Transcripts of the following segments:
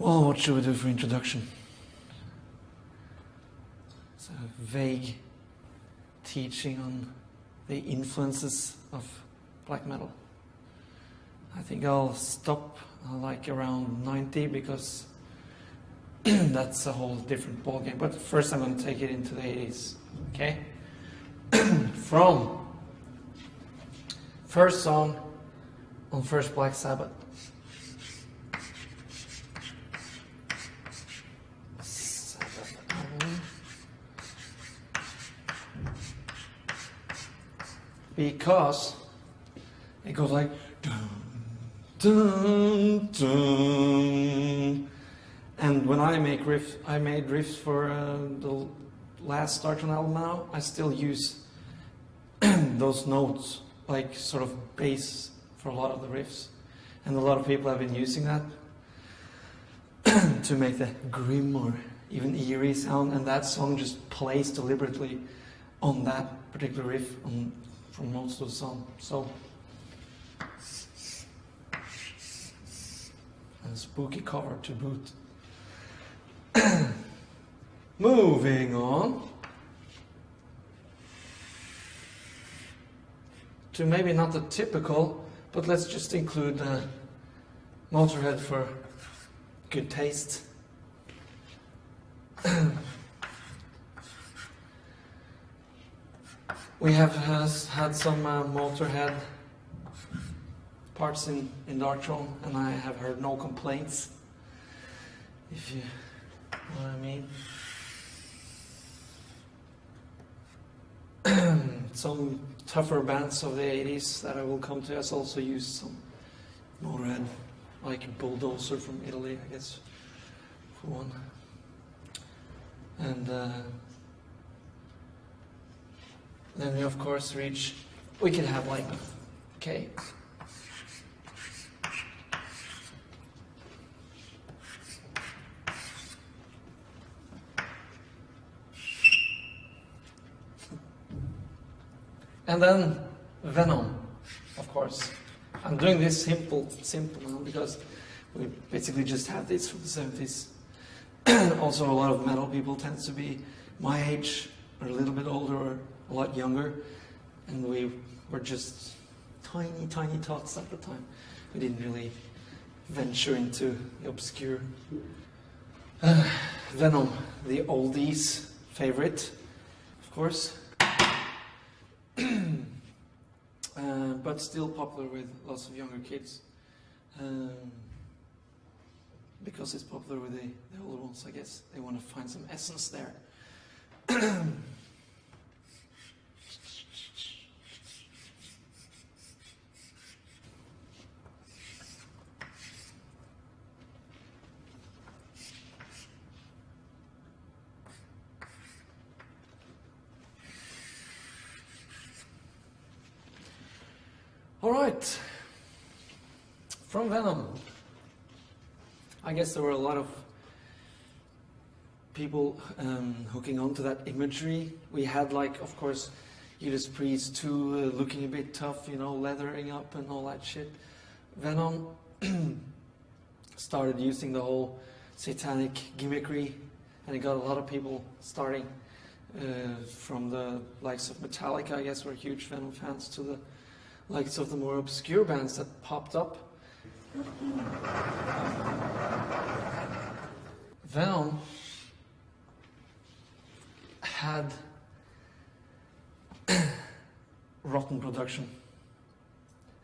Well, what should we do for introduction? A vague teaching on the influences of black metal. I think I'll stop uh, like around 90 because that's a whole different ballgame. But first I'm going to take it into the 80s, okay? From first song on first Black. Sabbath album. Because it goes like dun, dun, dun. And when I make riff, I made riffs for uh, the last Darkthrone album now. I still use those notes, like sort of bass for a lot of the riffs. And a lot of people have been using that to make the grim or even eerie sound. And that song just plays deliberately on that particular riff on, for most of the song. So, and spooky cover to boot. Moving on to maybe not the typical, but let's just include Motorhead for good taste. we have had some uh, Motorhead parts in, in Darkthrone, and I have heard no complaints. If you know what I mean. some tougher bands of the 80s that I will come to has also used some Motorhead, like Bulldozer from Italy, I guess, for one. And uh, then we of course reach, we could have like, okay, And then Venom, of course. I'm doing this simple, simple now because we basically just have this from the 70s. also, a lot of metal people tend to be my age, or a little bit older, a lot younger. And we were just tiny, tiny tots at the time. We didn't really venture into the obscure. Uh, Venom, the oldies favorite, of course. uh, but still popular with lots of younger kids. Um, because it's popular with the, the older ones, I guess. They want to find some essence there. All right. From Venom. I guess there were a lot of people um, hooking onto that imagery. We had, like, of course, Judas Priest too, uh, looking a bit tough, you know, leathering up and all that shit. Venom started using the whole satanic gimmickry, and it got a lot of people starting uh, from the likes of Metallica, I guess, were huge Venom fans, to the likes of the more obscure bands that popped up. Venom had rotten production.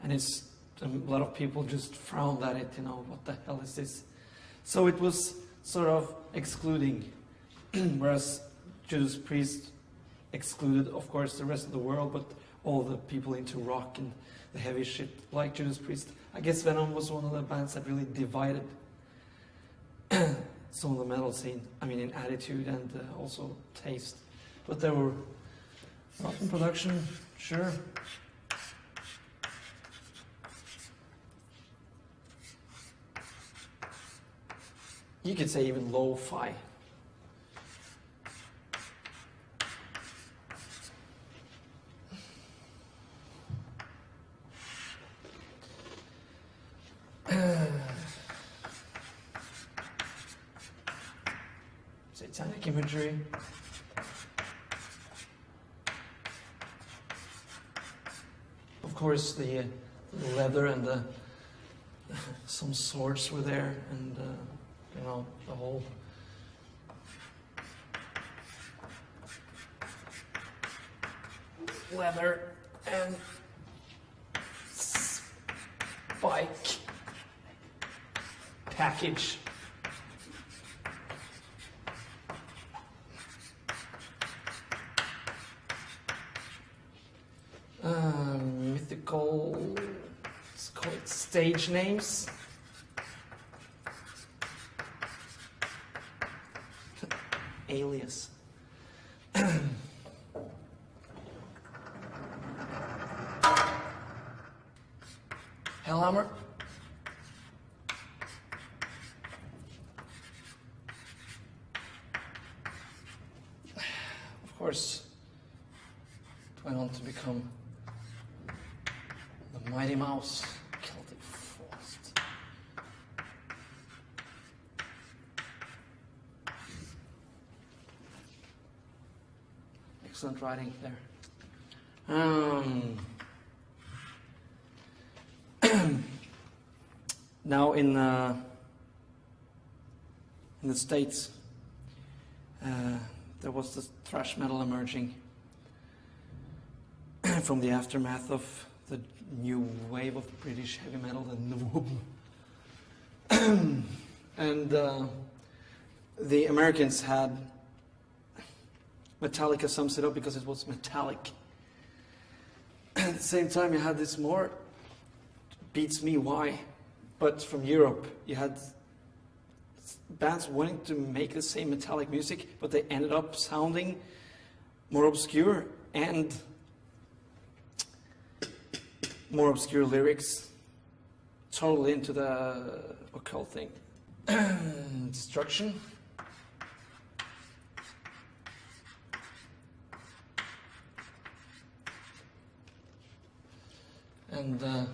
And it's um, a lot of people just frowned at it, you know, what the hell is this? So it was sort of excluding, whereas Judas Priest excluded, of course, the rest of the world, but all the people into rock and the heavy shit, like Judas Priest. I guess Venom was one of the bands that really divided some of the metal scene. I mean, in attitude and uh, also taste. But there were rotten production, sure. You could say even lo-fi. satanic imagery. Of course, the, the leather and the some swords were there, and uh, you know the whole. Leather and spike package. Um, mythical, let's call it stage names. Alias. Hellhammer. Of course, it went on to become the Mighty Mouse Celtic Frost. Excellent writing there. Um, now in uh, in the states, uh, there was this thrash metal emerging from the aftermath of the new wave of British heavy metal, the NWOBHM. and uh, the Americans had Metallica sums it up because it was metallic. At the same time, you had this more beats me why, but from Europe, you had bands wanting to make the same metallic music, but they ended up sounding more obscure and more obscure lyrics, totally into the occult thing. Destruction. And uh,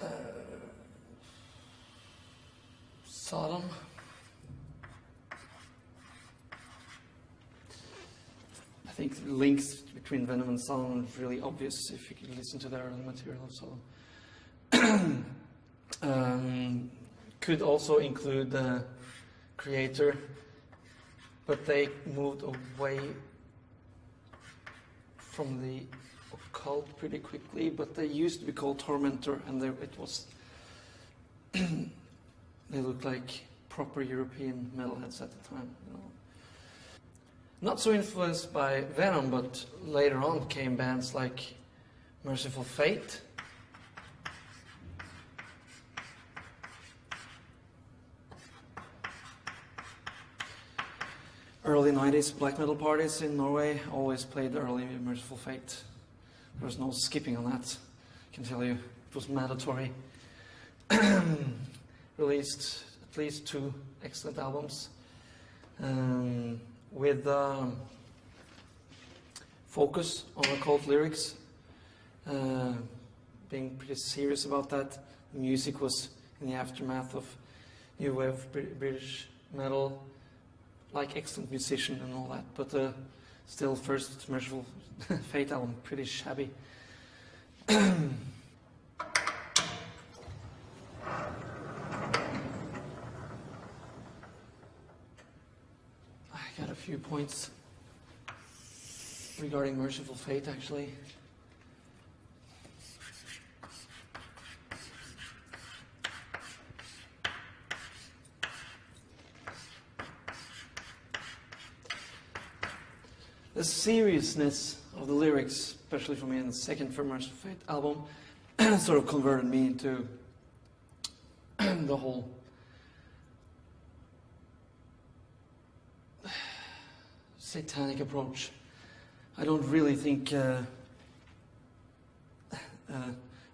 uh, Sodom. I think the links between Venom and Sodom are really obvious if you can listen to their early material of um, could also include the Kreator, but they moved away from the occult pretty quickly. But they used to be called Tormentor, and they, it was they looked like proper European metalheads at the time. You know. Not so influenced by Venom, but later on came bands like Mercyful Fate. Early 90s black metal parties in Norway always played early Mercyful Fate. There was no skipping on that, I can tell you. It was mandatory. Released at least two excellent albums um, with um, focus on occult lyrics, uh, being pretty serious about that. Music was in the aftermath of new wave British metal, like excellent musician and all that, but uh, still first Mercyful Fate album, pretty shabby. I got a few points regarding Mercyful Fate actually. The seriousness of the lyrics, especially for me in the second For Mercyful Fate album, sort of converted me into the whole satanic approach. I don't really think uh, uh,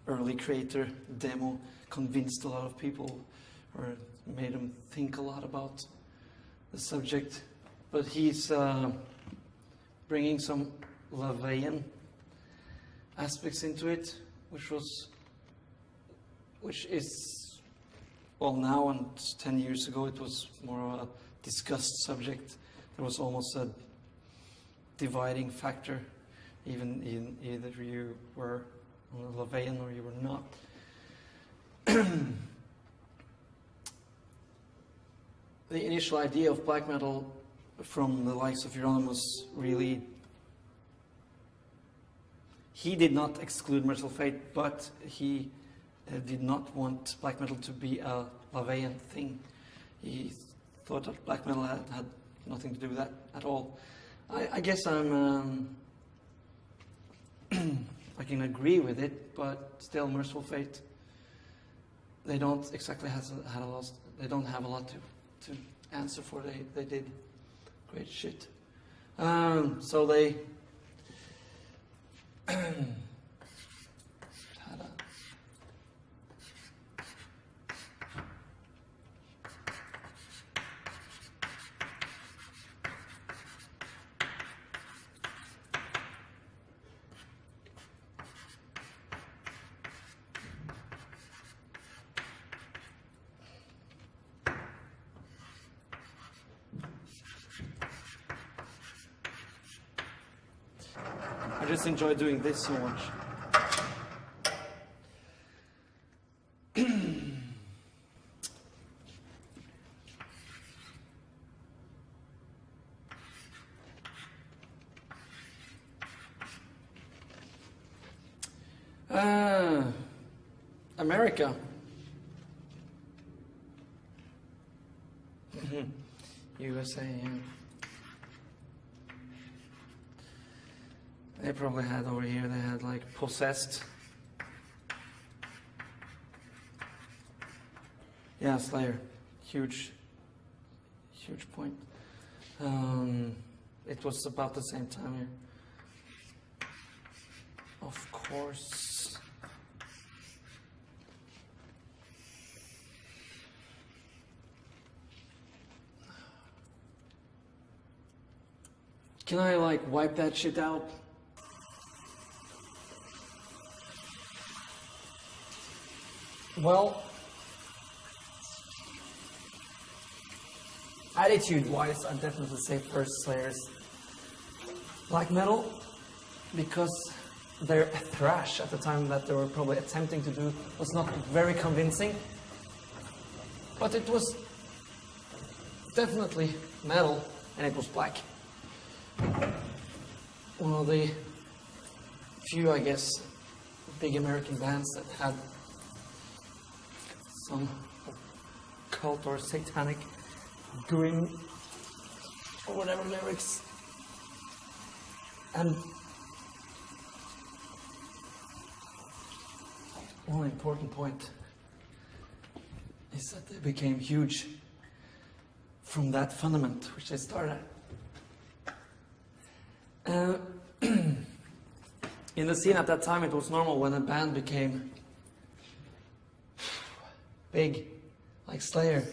early creator demo convinced a lot of people or made them think a lot about the subject, but he's uh, bringing some Laveyan aspects into it, which was, which is well now and 10 years ago it was more of a discussed subject. There was almost a dividing factor, even in either you were on a LaVeyan or you were not. the initial idea of black metal from the likes of Euronymous really he did not exclude Mercyful Fate, but he uh, did not want black metal to be a LaVeyan thing. He thought that black metal had, had nothing to do with that at all. I, I guess I'm um, I can agree with it, but still, Mercyful Fate they don't exactly has had a lot. They don't have a lot to to answer for. They they did great shit. Um, so they I just enjoy doing this so much. uh, America. USA. Yeah. They probably had over here, they had like possessed. Yeah, Slayer. Huge, huge point. Um, it was about the same time here. Of course. Can I like wipe that shit out? Well, attitude-wise, I'd definitely say first Slayers black metal because their thrash at the time that they were probably attempting to do was not very convincing, but it was definitely metal and it was black. One of the few, I guess, big American bands that had some cult or satanic grim or whatever lyrics. And one important point is that they became huge from that fundament which they started. Uh, in the scene at that time, it was normal when a band became big, like Slayer.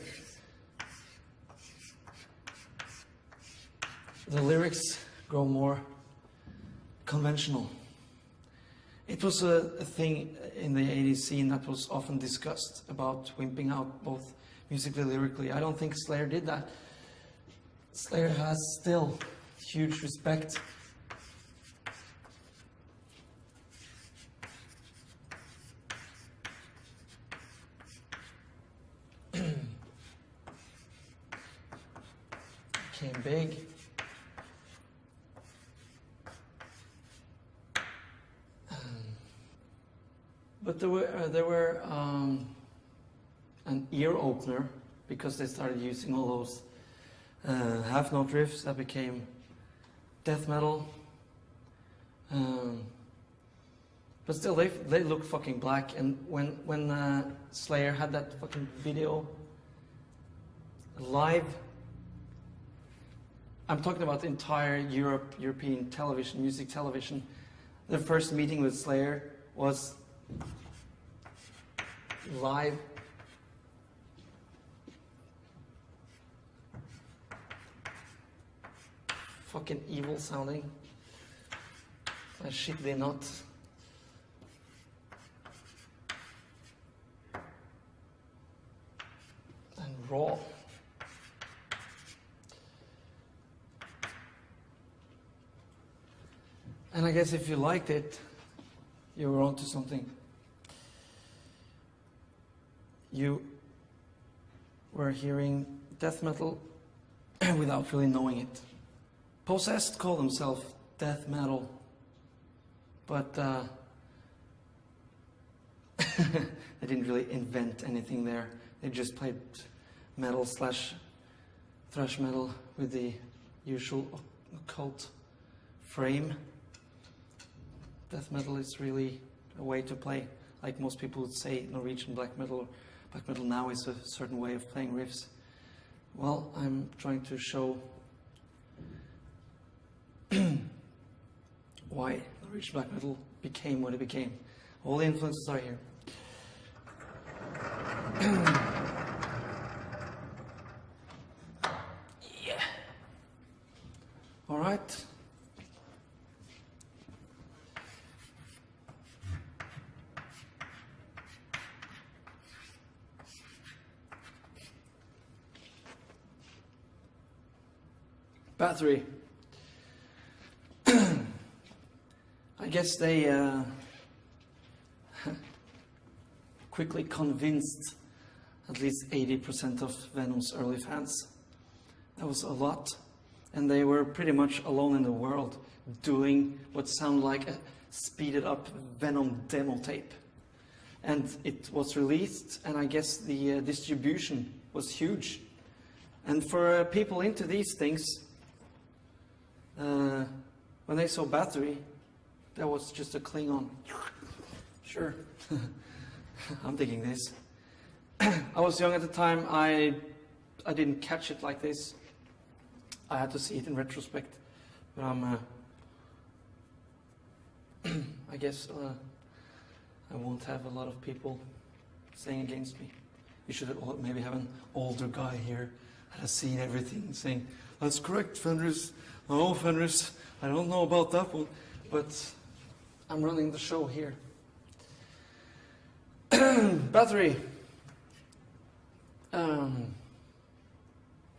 The lyrics grow more conventional. It was a, a, thing in the 80s scene that was often discussed about wimping out both musically lyrically. I don't think Slayer did that. Slayer has still huge respect big. Um, but there were uh, there were um, an ear opener because they started using all those uh, half note riffs that became death metal. Um, but still, they they look fucking black. And when when uh, Slayer had that fucking video live I'm talking about entire Europe, European television, music television. The first meeting with Slayer was live. Fucking evil sounding. That shit they not. And I guess if you liked it, you were onto something. You were hearing death metal without really knowing it. Possessed call themselves death metal, but uh, they didn't really invent anything there. They just played metal slash thrash metal with the usual occult frame. Death metal is really a way to play, like most people would say Norwegian black metal. Black metal now is a certain way of playing riffs. Well, I'm trying to show why Norwegian black metal became what it became. All the influences are here. yeah. All right. Bathory. I guess they uh, quickly convinced at least 80% of Venom's early fans. That was a lot. And they were pretty much alone in the world doing what sounded like a speeded up Venom demo tape. And it was released, and I guess the uh, distribution was huge. And for uh, people into these things, uh, when they saw Bathory, that was just a Klingon. Sure, I'm digging this. I was young at the time. I I didn't catch it like this. I had to see it in retrospect. But I'm. Uh, I guess uh, I won't have a lot of people saying against me. You should maybe have an older guy here that has seen everything saying, "That's correct, Fenriz." Oh, Fenriz, I don't know about that one, but I'm running the show here. Bathory. Um,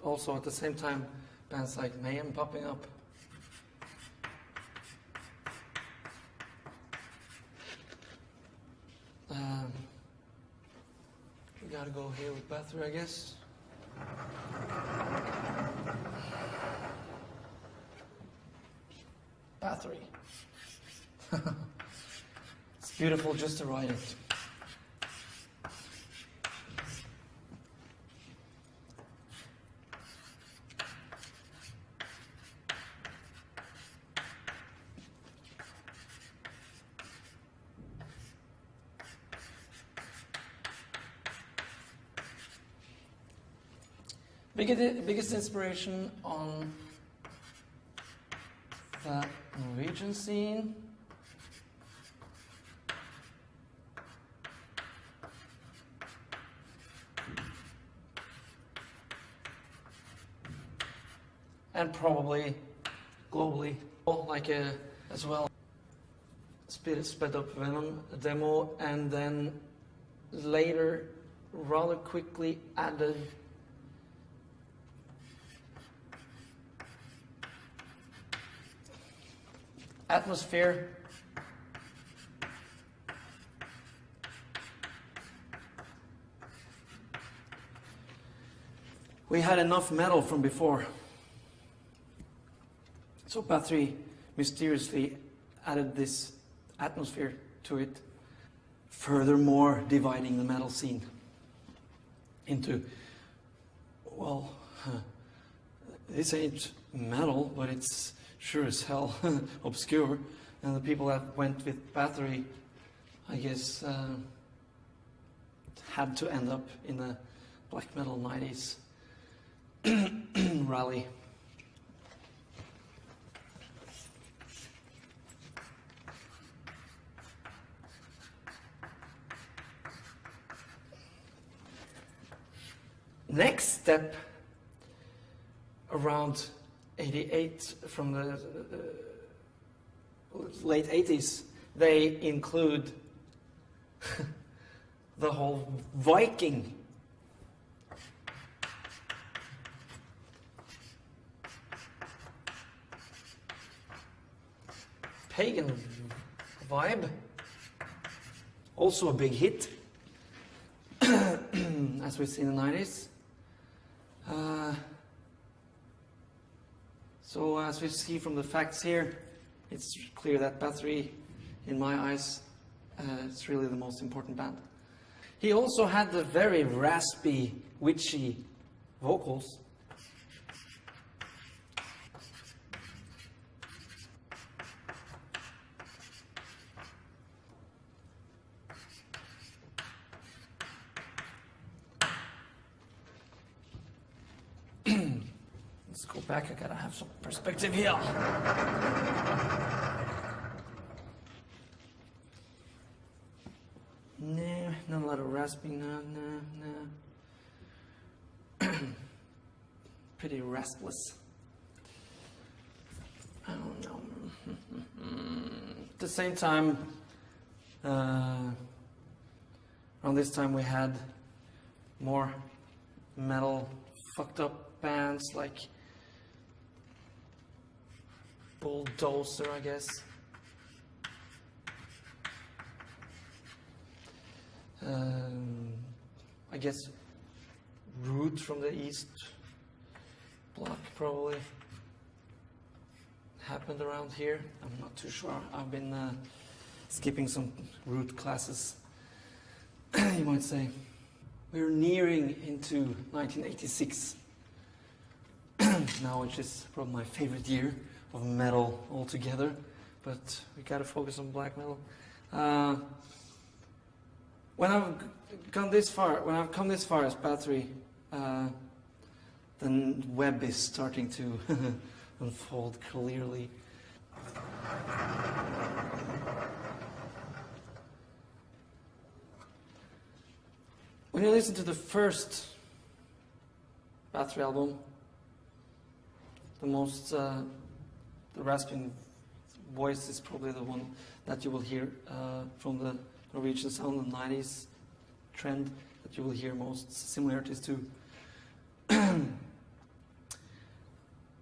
also, at the same time, bands like Mayhem popping up. Um, we gotta go here with Bathory, I guess. Bathory. it's beautiful just to write it. Biggest, biggest inspiration on the Norwegian scene. And probably globally, oh, like a, as well. Sped, sped up Venom demo and then later rather quickly added atmosphere. We had enough metal from before. So Bathory mysteriously added this atmosphere to it, furthermore dividing the metal scene into, well, this ain't metal, but it's sure as hell obscure. And the people that went with Bathory, I guess, uh, had to end up in the black metal 90s rally. Next step around 88 from the uh, late 80s, they include the whole Viking. pagan vibe. Also a big hit, as we see in the 90s. Uh, so as we see from the facts here, it's clear that Bathory, in my eyes, uh, is really the most important band. He also had the very raspy, witchy vocals. Let's go back, I gotta have some perspective here. No, not a lot of rasping, no, no, no. Pretty restless. I don't know. At the same time, uh, around this time we had more metal fucked up bands like Bulldozer, I guess. Um, I guess Root from the East Block probably happened around here. I'm not too sure. I've been uh, skipping some Root classes, you might say. We're nearing into 1986 now, which is probably my favorite year of metal altogether. But we gotta focus on black metal. Uh, when I've gone this far, when I've come this far as Bathory, uh, the web is starting to unfold clearly. When you listen to the first Bathory album, the most, uh, the rasping voice is probably the one that you will hear uh, from the Norwegian sound in the 90s trend that you will hear most similarities to.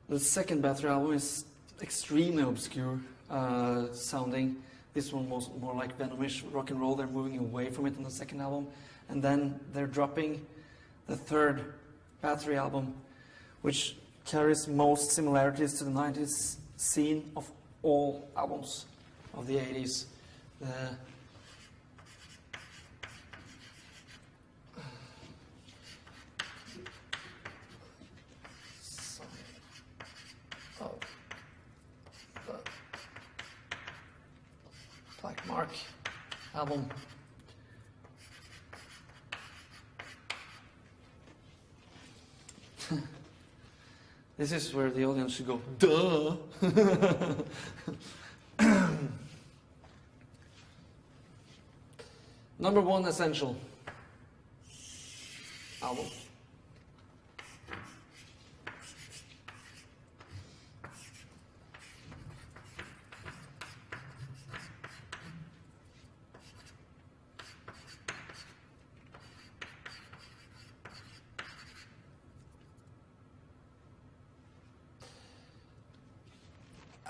the second Bathory album is extremely obscure uh, sounding. This one was more like Venomish rock and roll. They're moving away from it on the second album. And then they're dropping the third Bathory album, which carries most similarities to the 90s scene of all albums of the 80s. The uh, oh, uh, Black Mark album. This is where the audience should go, duh. Number one essential album.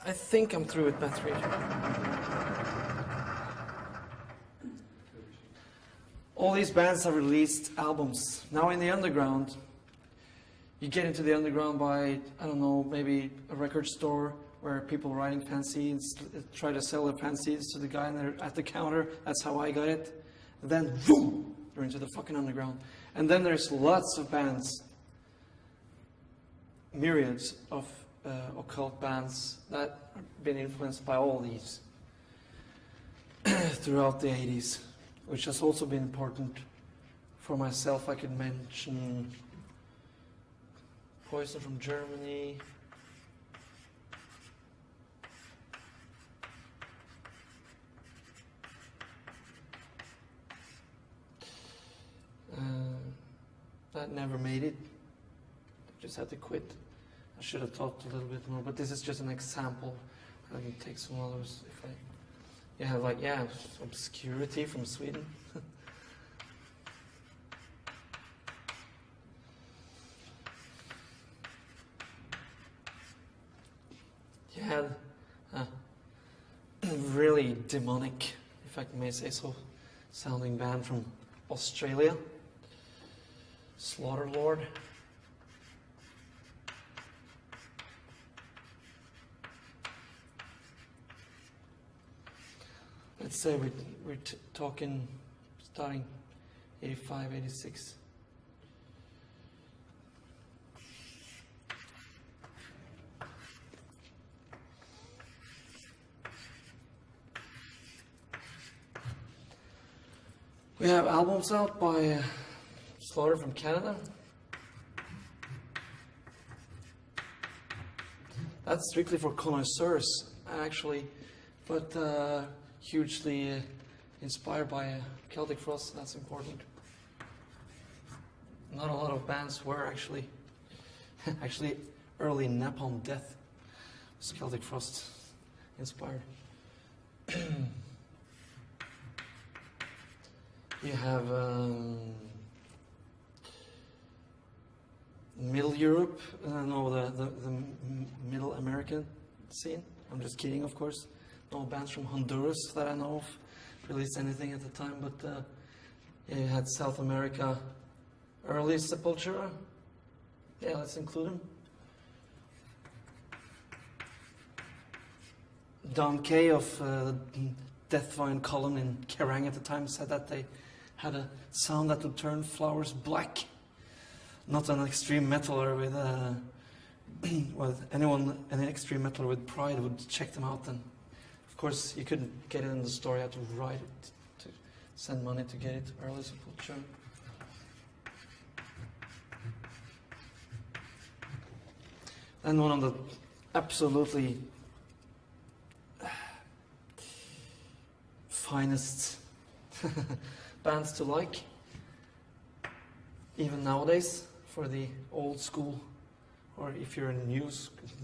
I think I'm through with Bathory. All these bands have released albums. Now in the underground, you get into the underground by, I don't know, maybe a record store where people writing fanzines try to sell their fanzines to the guy at the counter. That's how I got it. And then, boom, you're into the fucking underground. And then there's lots of bands, myriads of uh, occult bands that have been influenced by all these throughout the 80s, which has also been important for myself. I could mention Poison from Germany. Uh, that never made it. Just had to quit. I should have talked a little bit more, but this is just an example. Let me take some others if I. Yeah, like yeah, obscurity from Sweden. you had uh, demonic, if I may say so, sounding band from Australia, Slaughter Lord. Let's say we're, we're talking starting 85, 86. We have albums out by uh, Slaughter from Canada. That's strictly for connoisseurs, actually, but uh, hugely uh, inspired by uh, Celtic Frost. That's important. Not a lot of bands were actually, actually, early Napalm Death was Celtic Frost inspired. You have um, Middle Europe, uh, no, the, the, the Middle American scene. I'm just kidding, of course. No bands from Honduras that I know of released anything at the time, but uh, yeah, you had South America, early Sepultura. Yeah, let's include them. Don Kaye of uh, Death Column in Kerrang at the time said that they had a sound that would turn flowers black. Not an extreme metaler with, uh, with anyone, any extreme metaler with pride would check them out. Of course, you couldn't get it in the store. You had to write it to send money to get it. Early Sepultura. And one of the absolutely finest bands to like, even nowadays, for the old school, or if you're a new,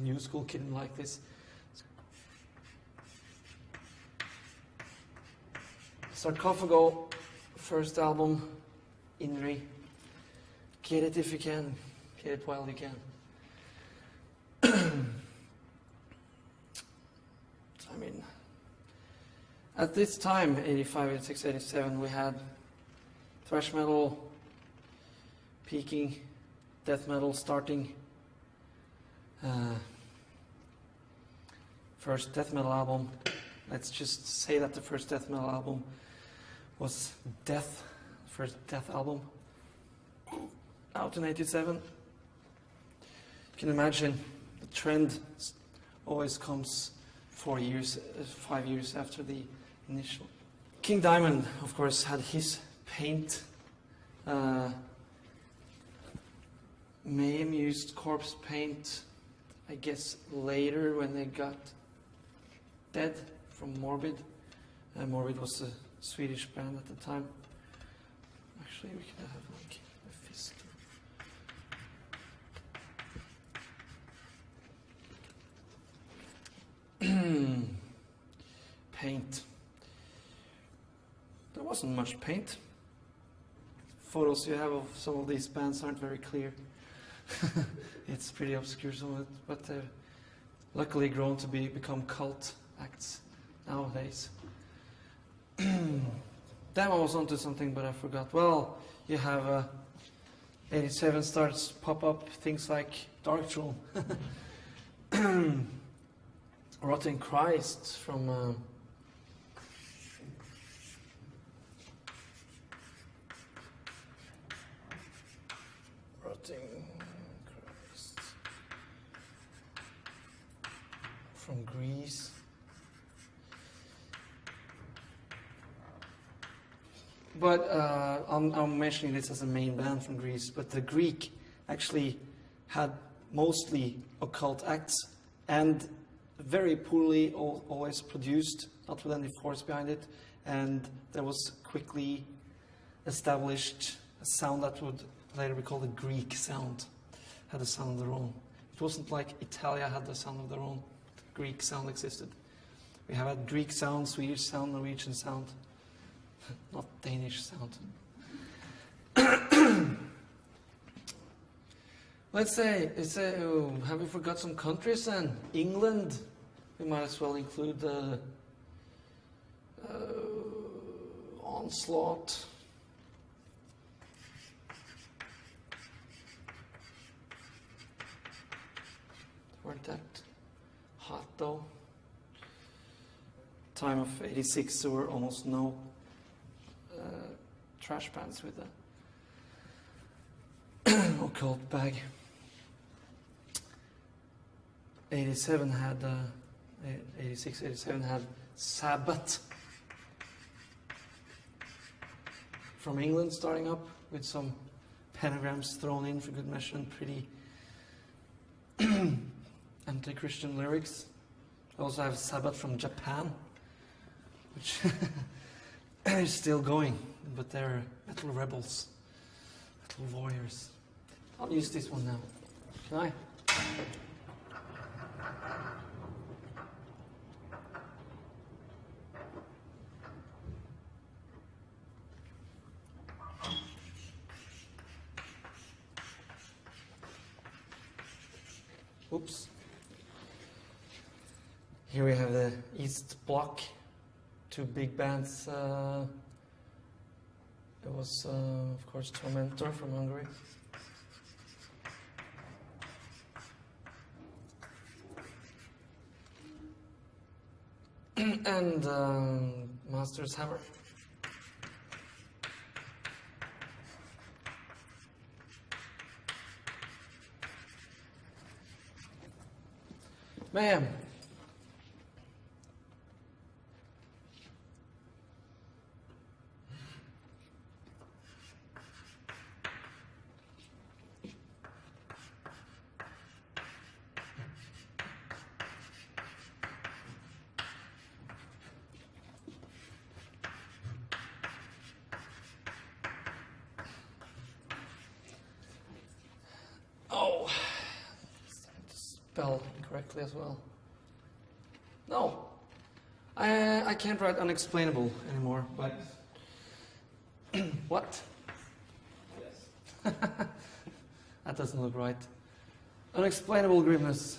new school kid like this. Sarcophago, first album, Inri. Get it if you can, get it while you can. I mean, at this time, 85, 86, 87, we had thrash metal peaking, death metal starting. Uh, first death metal album, let's just say that the first death metal album was Death, first Death album, out in 87. You can imagine the trend always comes four years, uh, five years after the initial. King Diamond, of course, had his paint. Uh, Mayhem used corpse paint, I guess, later when they got dead from Morbid. Uh, Morbid was a Swedish band at the time. Actually, we could have like a fist. paint. There wasn't much paint. Photos you have of some of these bands aren't very clear. it's pretty obscure, some of it, but they're luckily grown to be become cult acts nowadays. I was onto something, but I forgot. Well, you have uh, 87 starts pop up things like Darkthrone, Rotten Christ from. Uh, Rotting Christ. From Greece. But uh, I'm, I'm mentioning this as a main band from Greece, but the Greek actually had mostly occult acts and very poorly always produced, not with any force behind it, and there was quickly established a sound that would later be called the Greek sound, had a sound of their own. It wasn't like Italia had the sound of their own. The Greek sound existed. We have had Greek sound, Swedish sound, Norwegian sound, not Danish sound. Let's say, let's say, oh, have we forgot some countries then? England. We might as well include uh, uh, Onslaught. Weren't that hot though? Time of 86, there were almost no thrash bands with a occult bag. 87 had, uh, 86, 87 had Sabbat from England starting up with some pentagrams thrown in for good measure and pretty anti-Christian lyrics. I also have Sabbat from Japan, which is still going, but they're metal rebels, metal warriors. I'll use this one now. Can I? Oops. Here we have the East Bloc, two big bands. Uh, it was, uh, of course, Tormentor from Hungary. and um, Master's Hammer. Mayhem. Oh, starting to spell incorrectly as well. No, I I can't write unexplainable anymore. But what? that doesn't look right. Unexplainable grimness.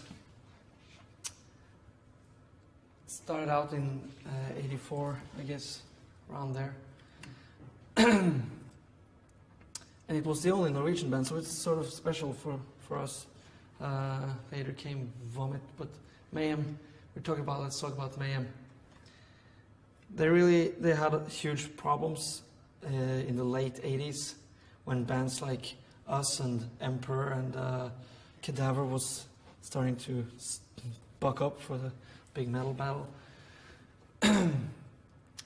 Started out in uh, '84, I guess, around there. and it was the only Norwegian band, so it's sort of special for, for us. Uh, later came Vomit, but Mayhem, we're talking about, let's talk about Mayhem. They really, they had huge problems uh, in the late 80s when bands like us and Emperor and uh, Cadaver was starting to buck up for the big metal battle.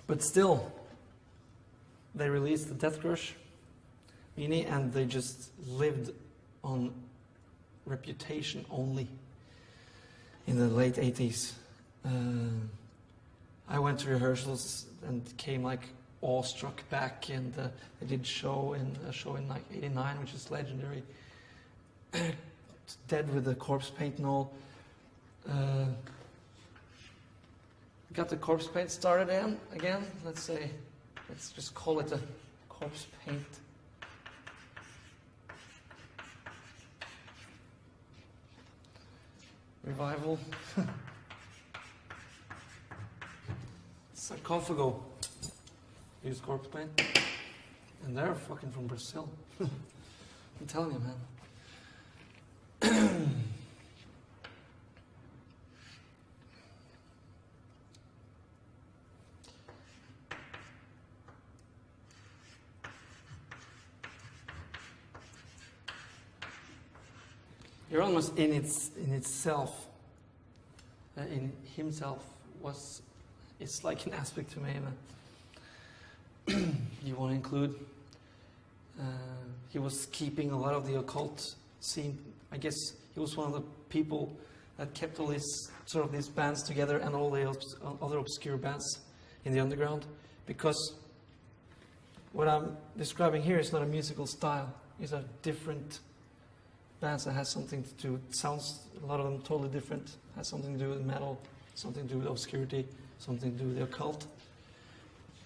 but still, they released the Deathcrush mini and they just lived on reputation only in the late 80s. Uh, I went to rehearsals and came like awestruck back and uh, I did show in a show in like 89 which is legendary. Dead with the corpse paint and all. Uh, got the corpse paint started in again. Let's say, let's just call it a corpse paint. Revival. Sarcophago. Use corpse paint. And they're fucking from Brazil. I'm telling you, man. Euronymous in its in itself, uh, in himself was it's like an aspect to Mayhem. you want to include. Uh, he was keeping a lot of the occult scene. I guess he was one of the people that kept all these sort of these bands together and all the other obscure bands in the underground, because what I'm describing here is not a musical style. It's a different bands that has something to do. Sounds a lot of them totally different. Has something to do with metal, something to do with obscurity, something to do with the occult.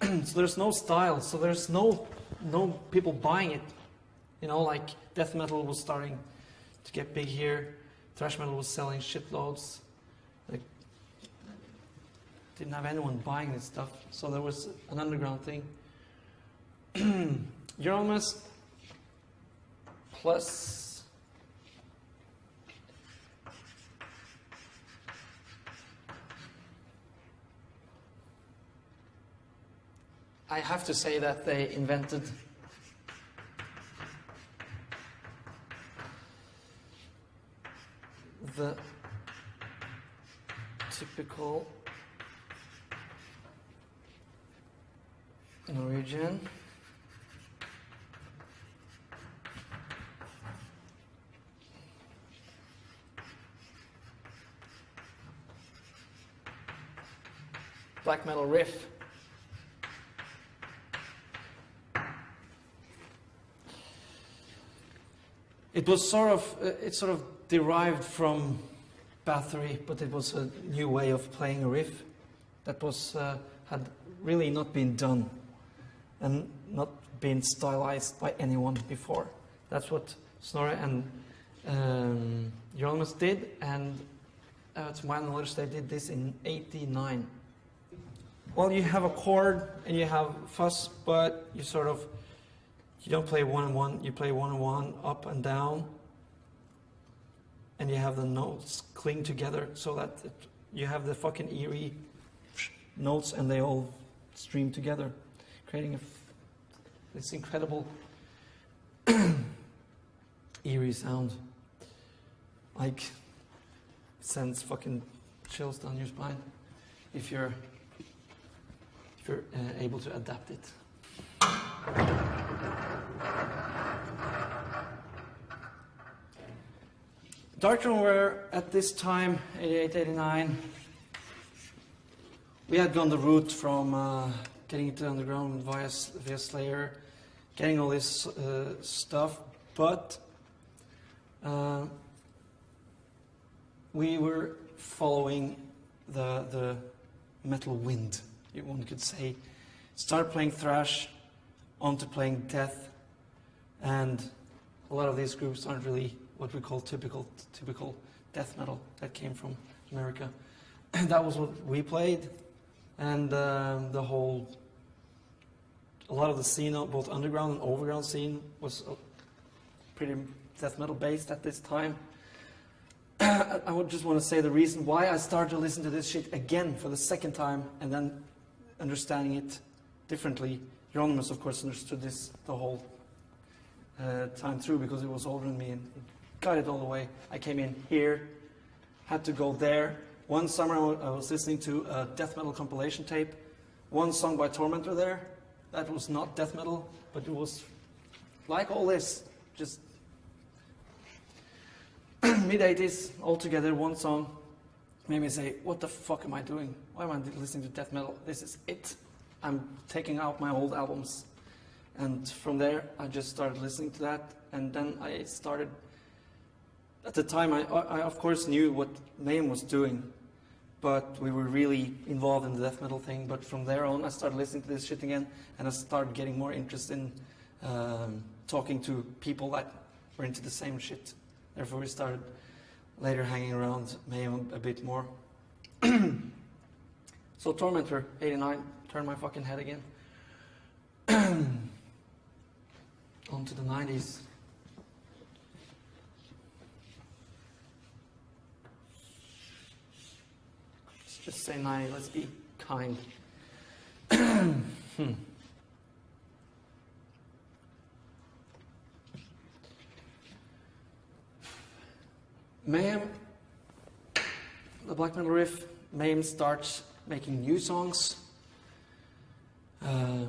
so there's no style. So there's no no people buying it. You know, like death metal was starting to get big here. Thrash metal was selling shitloads. Like didn't have anyone buying this stuff, so there was an underground thing. Euronymous plus I have to say that they invented the typical Norwegian black metal riff. It was sort of, uh, it sort of derived from Bathory, but it was a new way of playing a riff that was uh, had really not been done and not been stylized by anyone before. That's what Snorre and um, Euronymous did, and uh, to my knowledge, they did this in '89. Well, you have a chord and you have fuzz, but you sort of you don't play one and one. You play one and one, up and down, and you have the notes cling together so that it, you have the fucking eerie notes and they all stream together, creating this incredible eerie sound. Like sends fucking chills down your spine if you're if you're uh, able to adapt it. Darkthrone were at this time, 88, 89, we had gone the route from uh, getting into underground via, via Slayer, getting all this uh, stuff, but uh, we were following the, the metal wind, one could say. Started playing thrash, onto playing death, and a lot of these groups aren't really what we call typical typical death metal that came from America. that was what we played, and um, the whole a lot of the scene, both underground and overground scene, was uh, pretty death metal based at this time. I would just want to say the reason why I started to listen to this shit again for the second time and then understanding it differently. Euronymous, of course, understood this the whole uh, time through because it was older than me and got it all the way. I came in here, had to go there. One summer I was listening to a death metal compilation tape, one song by Tormentor there. That was not death metal, but it was like all this, just mid 80s, all together, one song. Made me say, What the fuck am I doing? Why am I listening to death metal? This is it. I'm taking out my old albums. And from there, I just started listening to that. And then I started at the time, I, I of course knew what Mayhem was doing, but we were really involved in the death metal thing. But from there on, I started listening to this shit again, and I started getting more interest in um, talking to people that were into the same shit. Therefore, we started later hanging around Mayhem a bit more. so Tormentor, 89, turned my fucking head again. On to the 90s. Just say 90, let's be kind. hmm. Mayhem, the black metal riff, Mayhem starts making new songs, uh,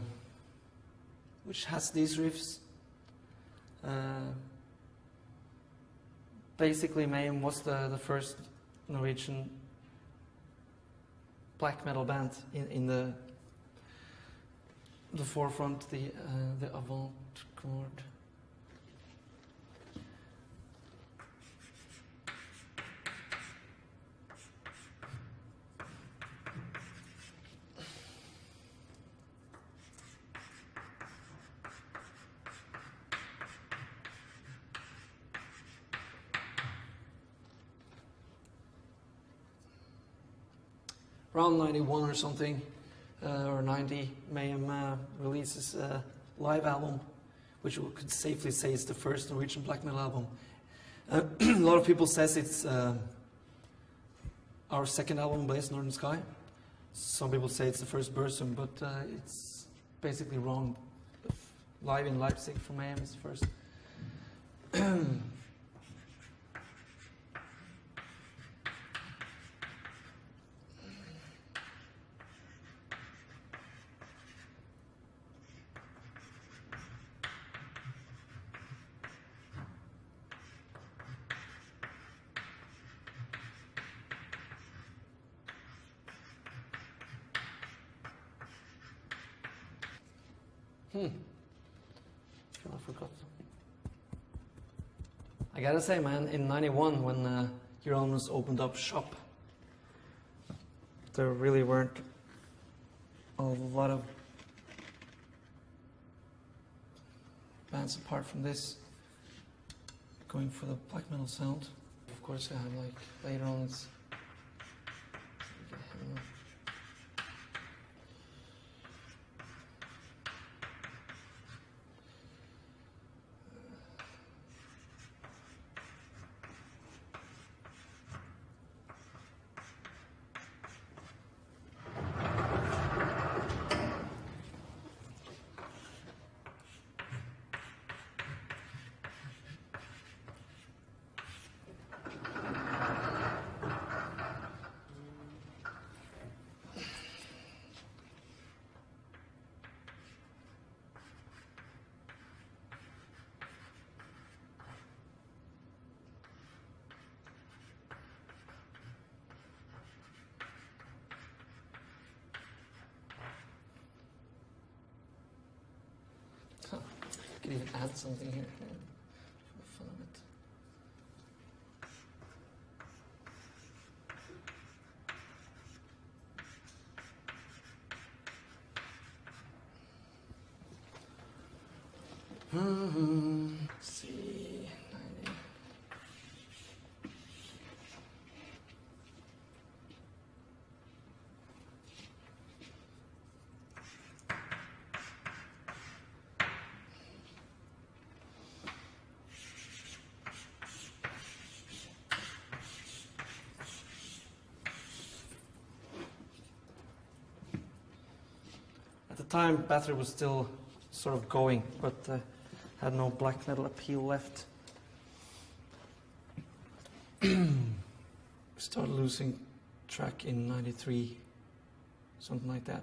which has these riffs. Uh, basically, Mayhem was the, the first Norwegian black metal band in, in the the forefront, the uh, the avant-garde. Around 91 or something, uh, or 90, Mayhem uh, releases a live album, which we could safely say is the first Norwegian black metal album. Uh, a lot of people says it's uh, our second album, Blaze Northern Sky. Some people say it's the first Burzum, but uh, it's basically wrong. Live in Leipzig from Mayhem is first. Hmm. I forgot. I gotta say, man, in '91 when uh, Euronymous opened up shop, there really weren't a lot of bands apart from this going for the black metal sound. Of course, I have like later on it's. Huh. I could even add something here yeah, for the fun of it. Hmm, let's see, 90. At the time, Bathory was still sort of going, but uh, had no black metal appeal left. Started losing track in '93, something like that.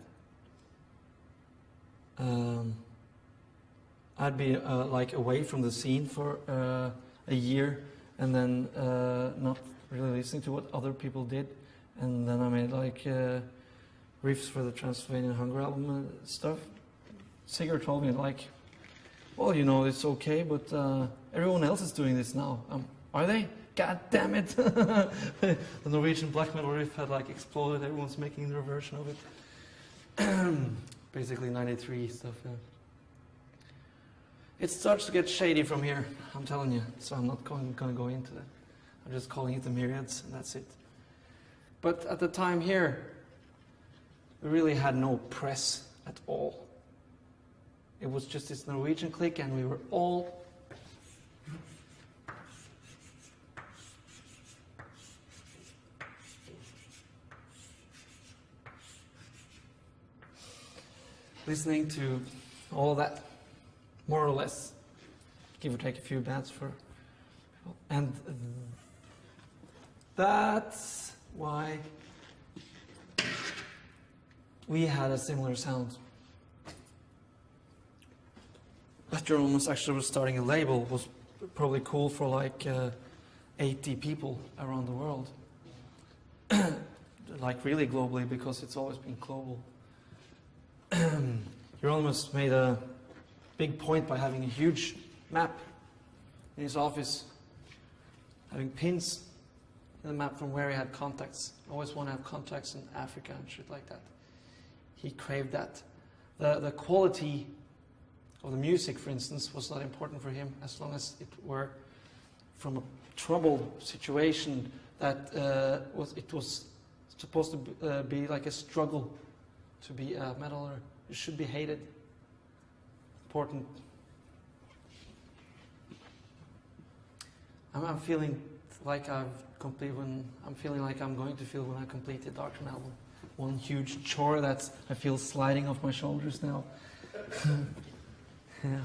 Um, I'd be uh, like away from the scene for uh, a year, and then uh, not really listening to what other people did, and then I made like uh, riffs for the Transylvanian Hunger album stuff. Sigurd told me like, well, you know, it's okay, but uh, everyone else is doing this now. Um, are they? God damn it! the Norwegian black metal riff had like exploded. Everyone's making their version of it. Basically, '93 stuff. Yeah. It starts to get shady from here. I'm telling you. So I'm not going, going to go into that. I'm just calling it the myriads, and that's it. But at the time here, we really had no press at all. It was just this Norwegian clique, and we were all listening to all that, more or less, give or take a few bands for, and that's why we had a similar sound. That almost actually was starting a label was probably cool for like uh, 80 people around the world. like really globally because it's always been global. Euronymous made a big point by having a huge map in his office, having pins in the map from where he had contacts. Always want to have contacts in Africa and shit like that. He craved that. The, the quality of the music, for instance, was not important for him as long as it were from a troubled situation that uh, was it was supposed to be, uh, be like a struggle to be a metaler. It should be hated. Important. I'm, I'm feeling like I've completed when I'm feeling like I'm going to feel when I complete the Doctrine album. One huge chore that I feel sliding off my shoulders now. yeah.